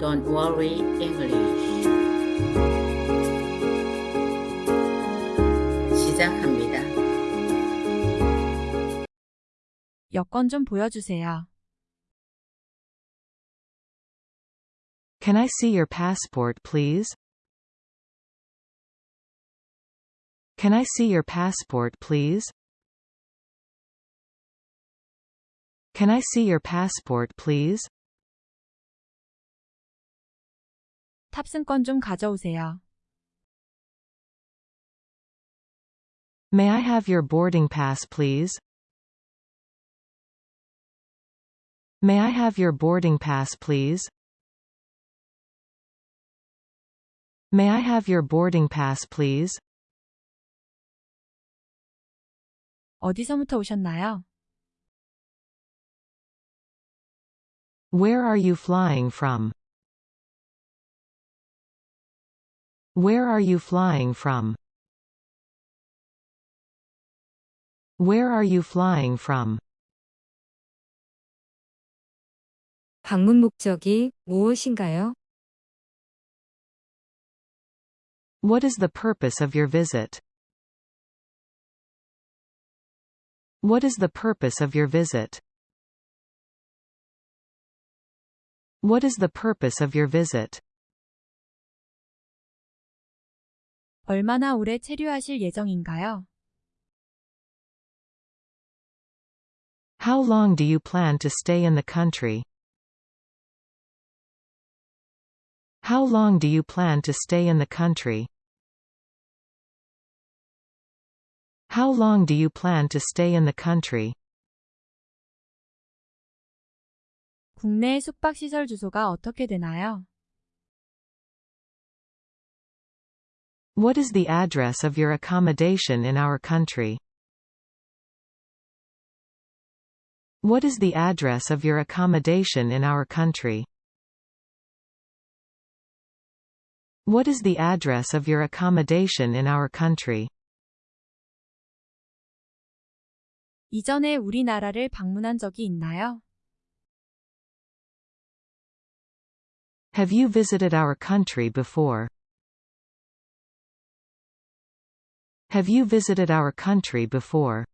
Don't worry English. 시작합니다. 여권 좀 보여주세요. Can I see your passport, please? Can I see your passport, please? Can I see your passport, please? 탑승권 좀 가져오세요. May I have your boarding pass, please? May I have your boarding pass, please? May I have your boarding pass, please? 어디서부터 오셨나요? Where are you flying from? Where are you flying from? Where are you flying from? 방문 목적이 무엇인가요? What is the purpose of your visit? What is the purpose of your visit? What is the purpose of your visit? 얼마나 오래 체류하실 예정인가요? How long do you plan to stay in the country? How long do you plan to stay in the country? How long do you plan to stay in the country? 국내 숙박시설 주소가 어떻게 되나요? What is the address of your accommodation in our country? What is the address of your accommodation in our country? What is the address of your accommodation in our country? 이전에 우리나라를 방문한 적이 있나요? Have you visited our country before? Have you visited our country before?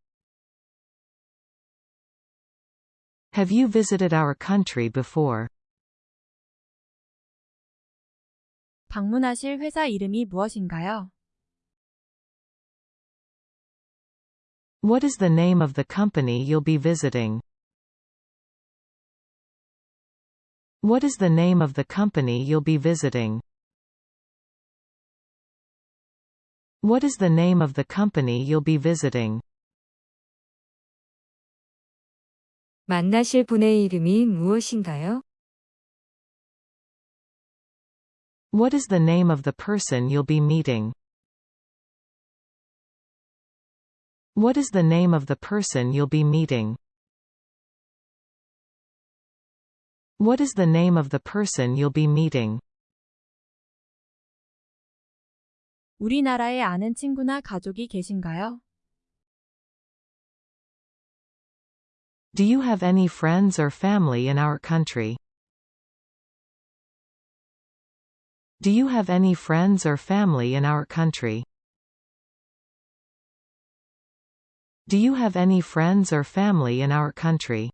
Have you visited our country before? 방문하실 회사 이름이 무엇인가요? What is the name of the company you'll be visiting? What is the name of the company you'll be visiting? What is the name of the company you'll be visiting? 만나실 분의 이름이 무엇인가요? What is the name of the person you'll be meeting? What is the name of the person you'll be meeting? What is the name of the person you'll be meeting? 우리나라에 아는 친구나 가족이 계신가요? Do you have any friends or family in our country? Do you have any friends or family in our country? Do you have any friends or family in our country?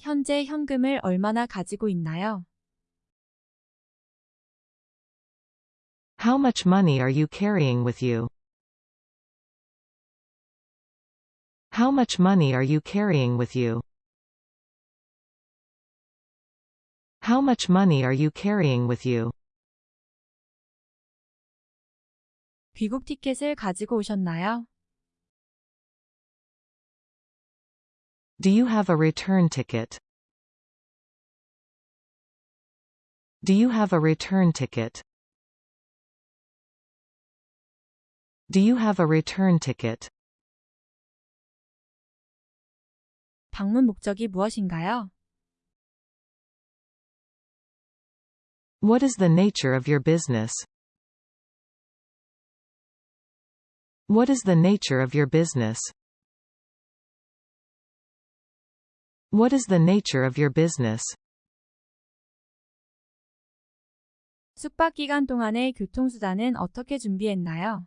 현재 현금을 얼마나 가지고 있나요? How much money are you carrying with you? How much money are you carrying with you? How much money are you carrying with you? 귀국 티켓을 가지고 오셨나요? Do you have a return ticket? Do you have a return ticket? Do you have a return ticket? 방문 목적이 무엇인가요? What is the nature of your business? What is the nature of your business? What is the nature of your business? 숙박 기간 동안의 교통수단은 어떻게 준비했나요?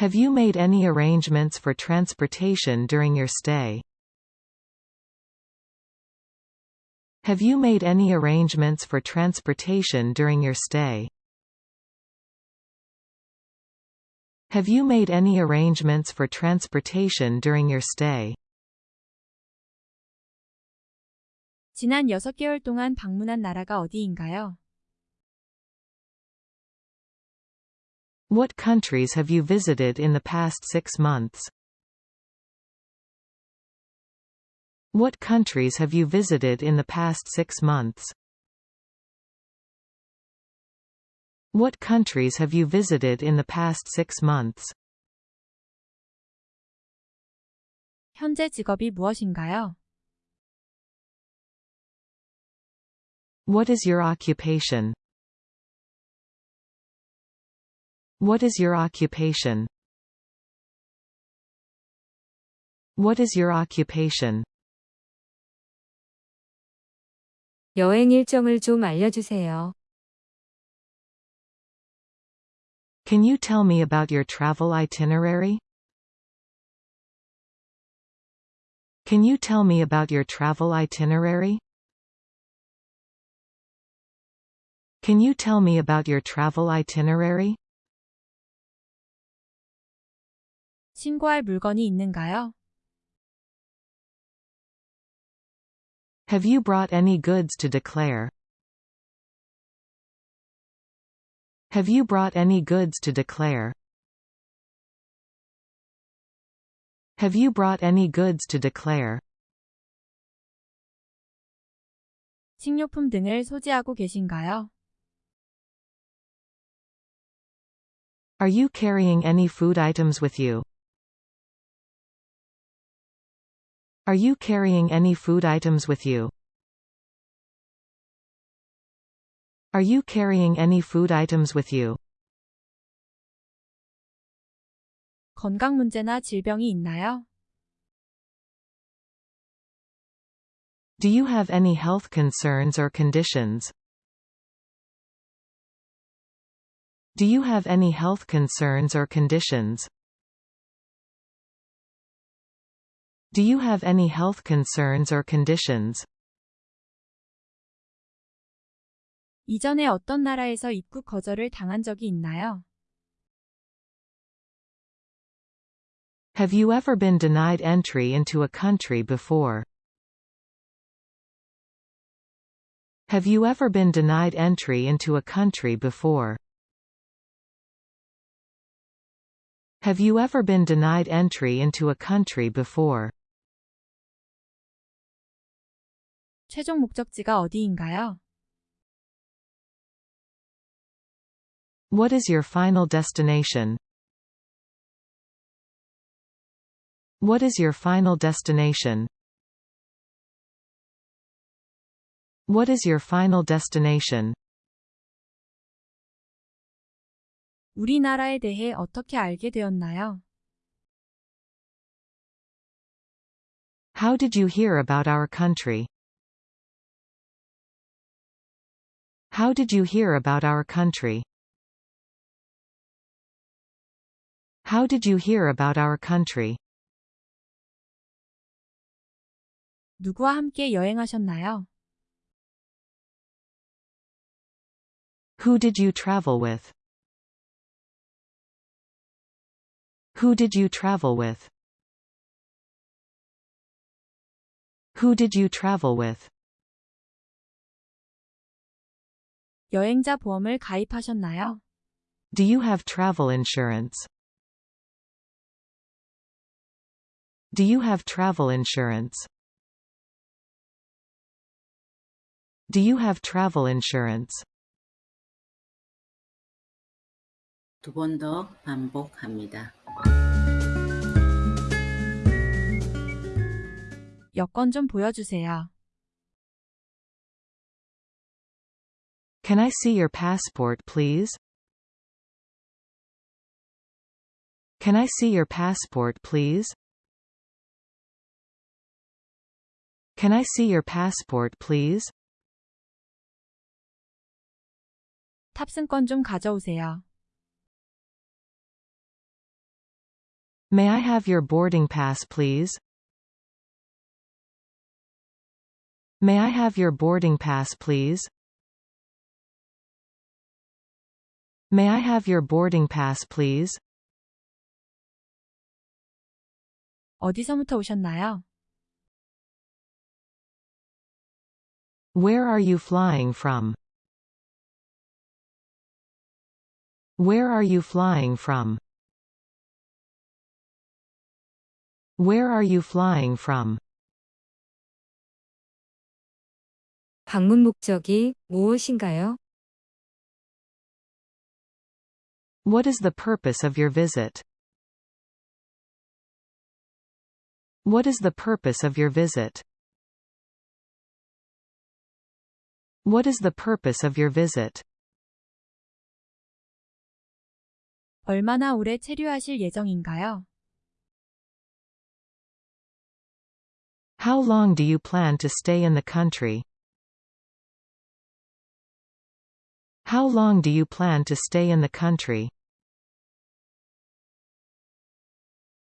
Have you made any arrangements for transportation during your stay? Have you made any arrangements for transportation during your stay? Have you made any arrangements for transportation during your stay? 지난 6개월 동안 방문한 나라가 어디인가요? What countries have you visited in the past six months? What countries have you visited in the past six months? What countries have you visited in the past six months? 현재 직업이 무엇인가요? What is your occupation? What is your occupation? What is your occupation? 여행 일정을 좀 알려주세요. Can you tell me about your travel itinerary? Can you tell me about your travel itinerary? Can you tell me about your travel itinerary? 신고할 물건이 있는가요? Have you brought any goods to declare? Have you brought any goods to declare? Have you brought any goods to declare? 식료품 등을 소지하고 계신가요? Are you carrying any food items with you? Are you carrying any food items with you? Are you carrying any food items with you? 건강 문제나 질병이 있나요? Do you have any health concerns or conditions? Do you have any health concerns or conditions? Do you have any health concerns or conditions? 이전에 어떤 나라에서 입국 거절을 당한 적이 있나요? Have you ever been denied entry into a country before? Have you ever been denied entry into a country before? Have you ever been denied entry into a country before? 최종 목적지가 어디인가요? What is your final destination? What is your final destination? What is your final destination? 우리나라에 대해 어떻게 알게 되었나요? How did you hear about our country? How did you hear about our country? How did you hear about our country? 누구와 함께 여행하셨나요? Who did you travel with? Who did you travel with? Who did you travel with? 여행자 보험을 가입하셨나요? Do you have travel insurance? Do you have travel insurance? Do you have travel insurance? 두 번 더 반복합니다. 여권 좀 보여주세요. Can I see your passport please? Can I see your passport please? Can I see your passport, please? 탑승권 좀 가져오세요. May I have your boarding pass, please? May I have your boarding pass, please? May I have your boarding pass, please? 어디서부터 오셨나요? Where are you flying from? Where are you flying from? Where are you flying from? 방문 목적이 무엇인가요? What is the purpose of your visit? What is the purpose of your visit? What is the purpose of your visit? 얼마나 오래 체류하실 예정인가요? How long do you plan to stay in the country? How long do you plan to stay in the country?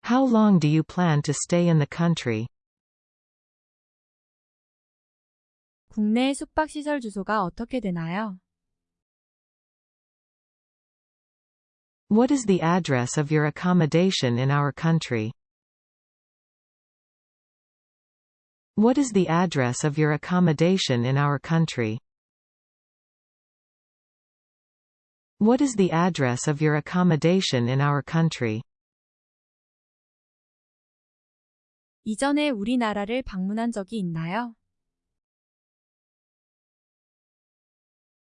How long do you plan to stay in the country? 국내 숙박시설 주소가 어떻게 되나요? What is the address of your accommodation in our country? What is the address of your accommodation in our country? What is the address of your accommodation in our country? 이전에 우리나라를 방문한 적이 있나요?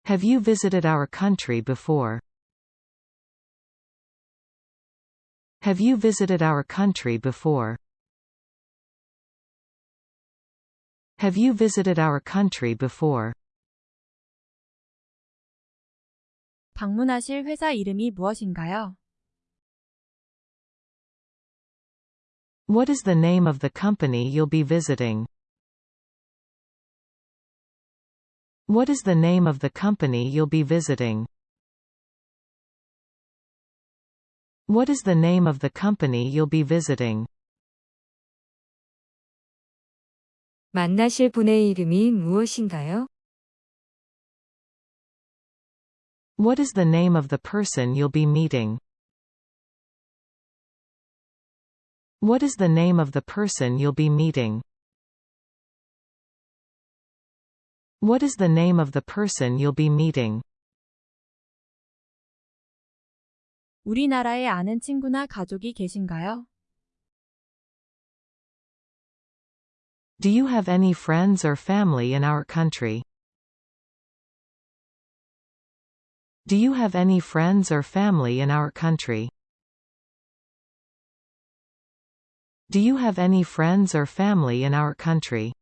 Have you visited our country before? Have you visited our country before? Have you visited our country before? 방문하실 회사 이름이 무엇인가요? What is the name of the company you'll be visiting? What is the name of the company you'll be visiting? What is the name of the company you'll be visiting? 만나실 분의 이름이 무엇인가요? What is the name of the person you'll be meeting? What is the name of the person you'll be meeting? What is the name of the person you'll be meeting? 우리나라에 아는 친구나 가족이 계신가요? Do you have any friends or family in our country? Do you have any friends or family in our country? Do you have any friends or family in our country?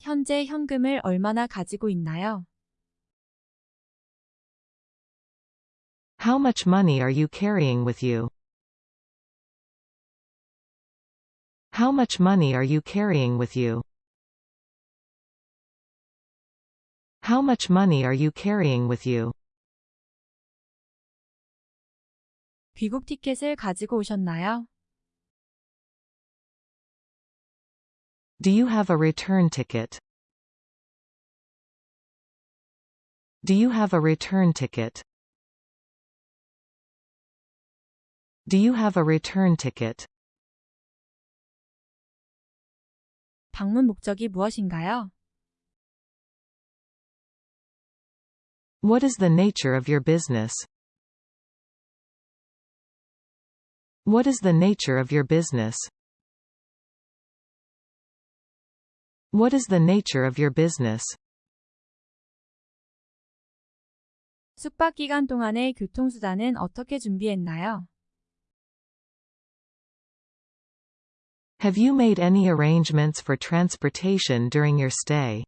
현재 현금을 얼마나 가지고 있나요? How much money are you carrying with you? How much money are you carrying with you? How much money are you carrying with you? 귀국 티켓을 가지고 오셨나요? Do you have a return ticket? Do you have a return ticket? Do you have a return ticket? 방문 목적이 무엇인가요? What is the nature of your business? What is the nature of your business? What is the nature of your business? 숙박 기간 동안의 교통수단은 어떻게 준비했나요? Have you made any arrangements for transportation during your stay?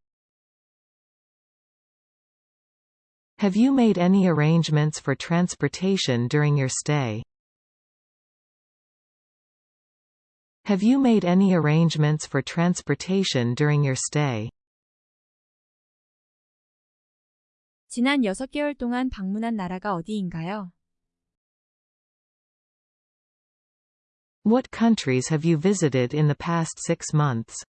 Have you made any arrangements for transportation during your stay? Have you made any arrangements for transportation during your stay? 지난 6개월 동안 방문한 나라가 어디인가요? What countries have you visited in the past six months?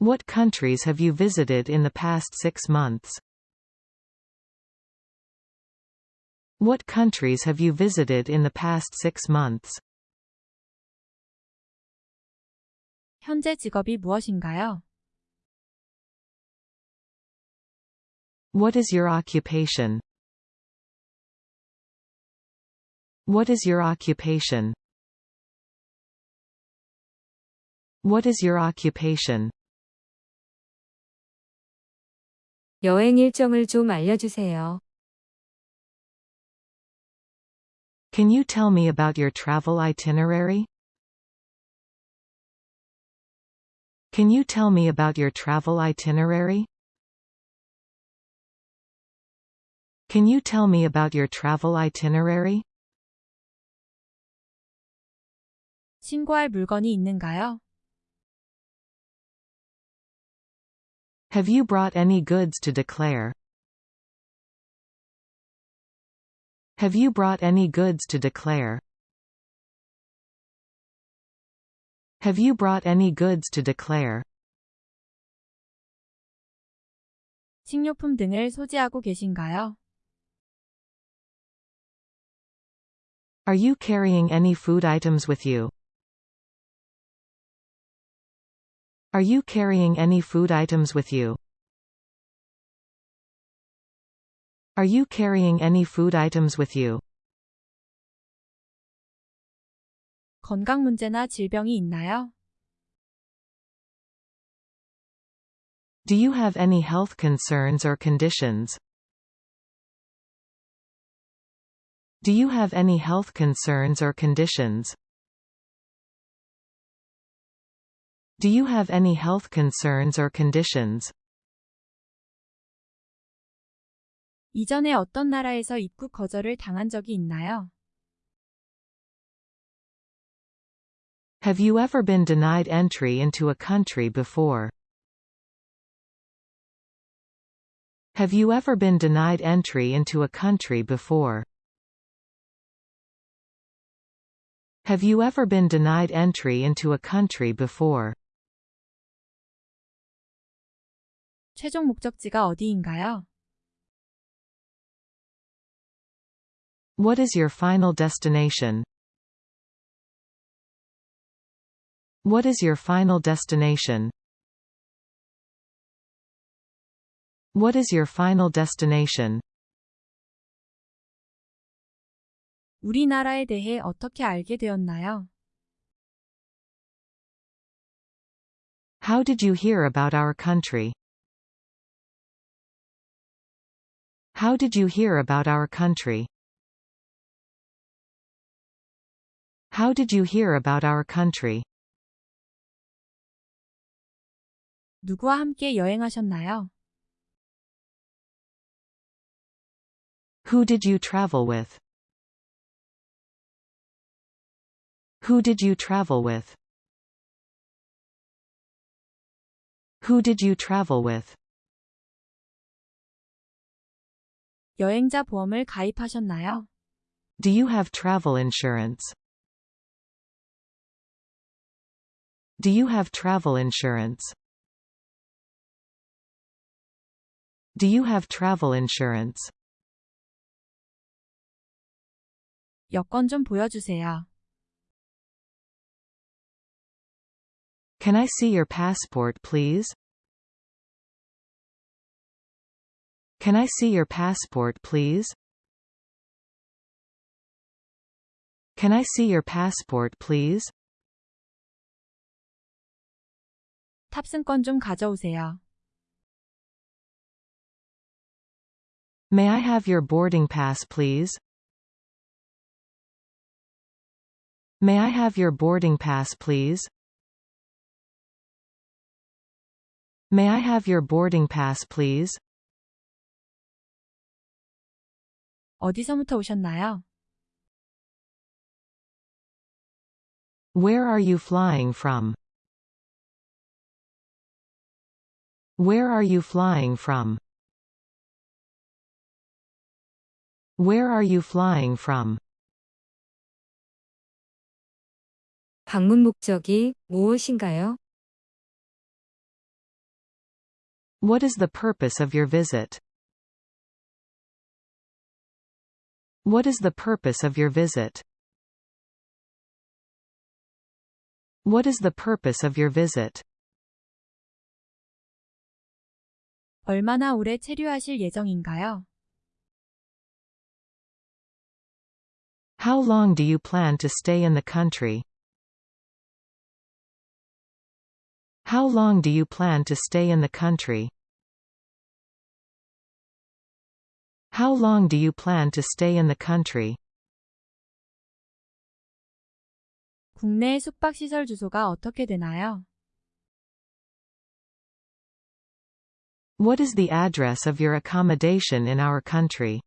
What countries have you visited in the past six months? What countries have you visited in the past six months? 현재 직업이 무엇인가요? What is your occupation? What is your occupation? What is your occupation? 여행 일정을 좀 알려주세요. Can you tell me about your travel itinerary? Can you tell me about your travel itinerary? Can you tell me about your travel itinerary? 신고할 물건이 있는가요? Have you brought any goods to declare? Have you brought any goods to declare? Have you brought any goods to declare? 식료품 등을 소지하고 계신가요? Are you carrying any food items with you? Are you carrying any food items with you? Are you carrying any food items with you? 건강 문제나 질병이 있나요? Do you have any health concerns or conditions? Do you have any health concerns or conditions? Do you have any health concerns or conditions? 이전에 어떤 나라에서 입국 거절을 당한 적이 있나요? Have you ever been denied entry into a country before? Have you ever been denied entry into a country before? Have you ever been denied entry into a country before? 최종 목적지가 어디인가요? What is your final destination? What is your final destination? What is your final destination? 우리나라에 대해 어떻게 알게 되었나요? How did you hear about our country? How did you hear about our country? How did you hear about our country? 누구와 함께 여행하셨나요? Who did you travel with? Who did you travel with? Who did you travel with? 여행자 보험을 가입하셨나요? Do you have travel insurance? Do you have travel insurance? Do you have travel insurance? 여권 좀 보여주세요. Can I see your passport please? Can I see your passport please? Can I see your passport please? 탑승권 좀 가져오세요. May I have your boarding pass please? May I have your boarding pass please? May I have your boarding pass please? 어디서부터 오셨나요? Where are you flying from? Where are you flying from? Where are you flying from? 방문 목적이 무엇인가요? What is the purpose of your visit? What is the purpose of your visit? What is the purpose of your visit? 얼마나 오래 체류하실 예정인가요? How long do you plan to stay in the country? How long do you plan to stay in the country? How long do you plan to stay in the country? 국내 숙박시설 주소가 어떻게 되나요? What is the address of your accommodation in our country?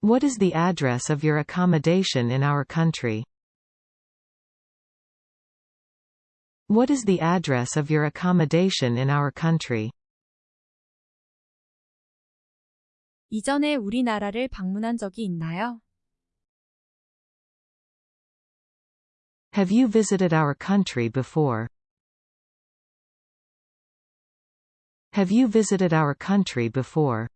What is the address of your accommodation in our country? What is the address of your accommodation in our country? 이전에 우리나라를 방문한 적이 있나요? Have you visited our country before? Have you visited our country before?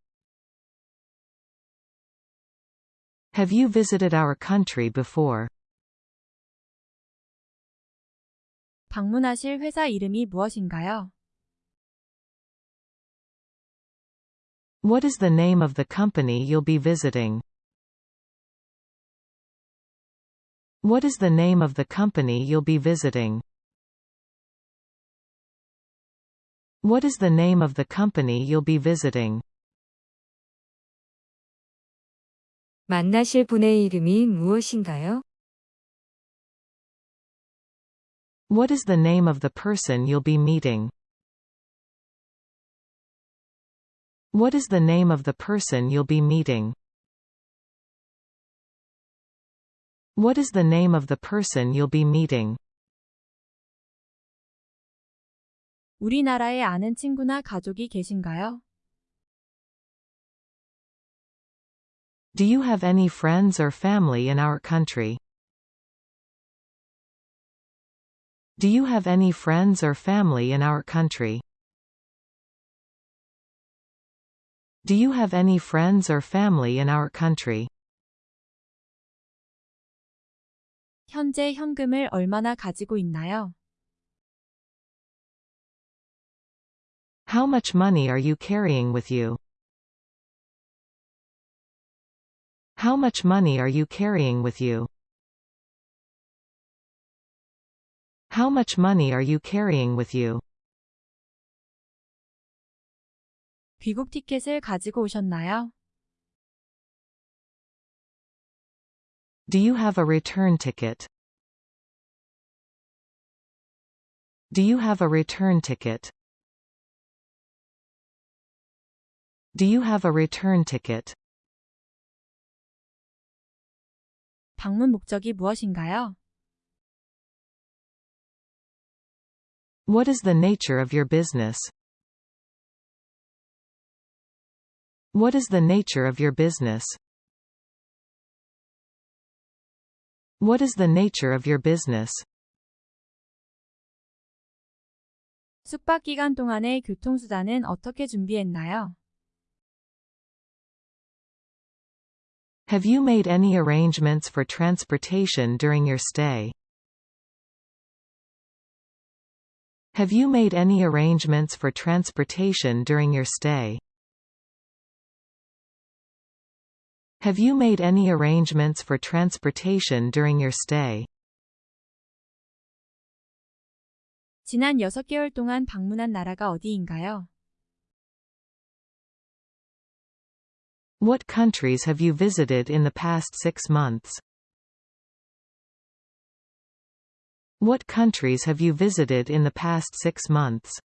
Have you visited our country before? 방문하실 회사 이름이 무엇인가요? What is the name of the company you'll be visiting? What is the name of the company you'll be visiting? What is the name of the company you'll be visiting? 만나실 분의 이름이 무엇인가요? What is the name of the person you'll be meeting? What is the name of the person you'll be meeting? What is the name of the person you'll be meeting? 우리나라에 아는 친구나 가족이 계신가요? Do you have any friends or family in our country? Do you have any friends or family in our country? Do you have any friends or family in our country? 현재 현금을 얼마나 가지고 있나요? How much money are you carrying with you? How much money are you carrying with you? How much money are you carrying with you? 귀국 티켓을 가지고 오셨나요? Do you have a return ticket? Do you have a return ticket? Do you have a return ticket? 방문 목적이 무엇인가요? What is the nature of your business? What is the nature of your business? What is the nature of your business? 숙박 기간 동안의 교통수단은 어떻게 준비했나요? Have you made any arrangements for transportation during your stay? Have you made any arrangements for transportation during your stay? Have you made any arrangements for transportation during your stay? 지난 6개월 동안 방문한 나라가 어디인가요? What countries have you visited in the past six months? What countries have you visited in the past six months?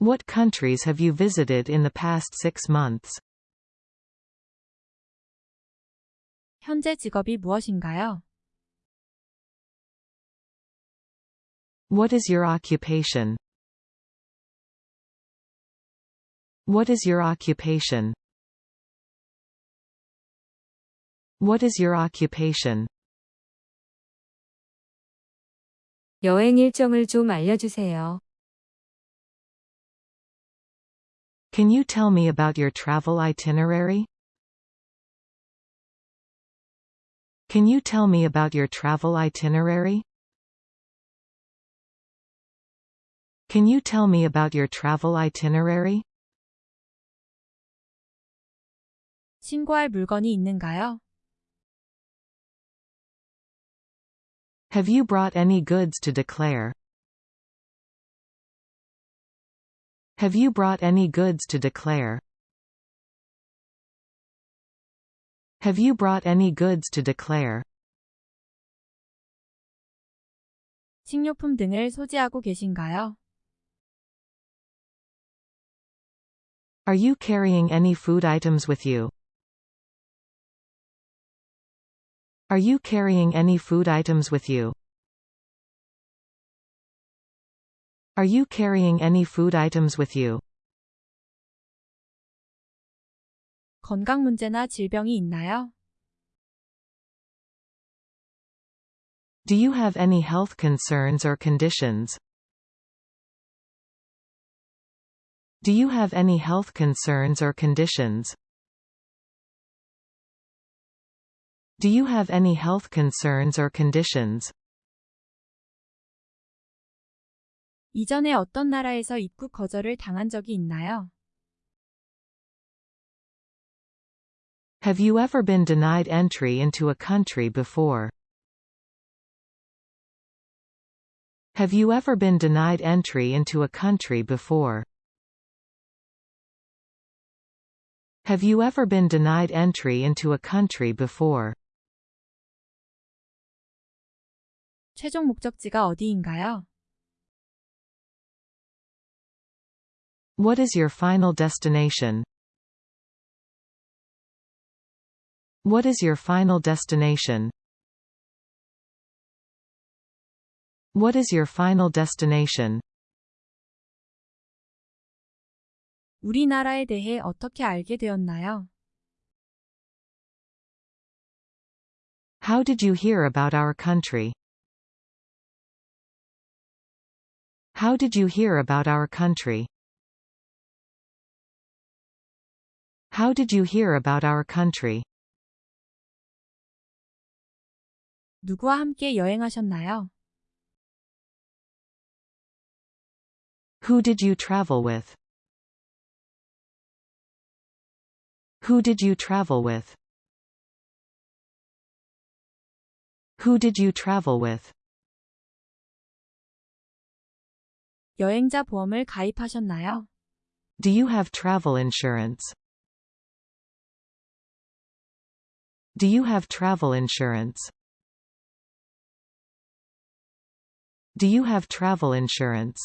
What countries have you visited in the past six months? 현재 직업이 무엇인가요? What is your occupation? What is your occupation? What is your occupation? 여행 일정을 좀 알려주세요. Can you tell me about your travel itinerary? Can you tell me about your travel itinerary? Can you tell me about your travel itinerary? 신고할 물건이 있는가요? Have you brought any goods to declare? Have you brought any goods to declare? Have you brought any goods to declare? 식료품 등을 소지하고 계신가요? Are you carrying any food items with you? Are you carrying any food items with you? Are you carrying any food items with you? 건강 문제나 질병이 있나요? Do you have any health concerns or conditions? Do you have any health concerns or conditions? Do you have any health concerns or conditions? 이전에 어떤 나라에서 입국 거절을 당한 적이 있나요? Have you ever been denied entry into a country before? Have you ever been denied entry into a country before? Have you ever been denied entry into a country before? 최종 목적지가 어디인가요? What is your final destination? What is your final destination? What is your final destination? 우리나라에 대해 어떻게 알게 되었나요? How did you hear about our country? How did you hear about our country? How did you hear about our country? 누구와 함께 여행하셨나요? Who did you travel with? Who did you travel with? Who did you travel with? 여행자 보험을 가입하셨나요? Do you have travel insurance? Do you have travel insurance? Do you have travel insurance?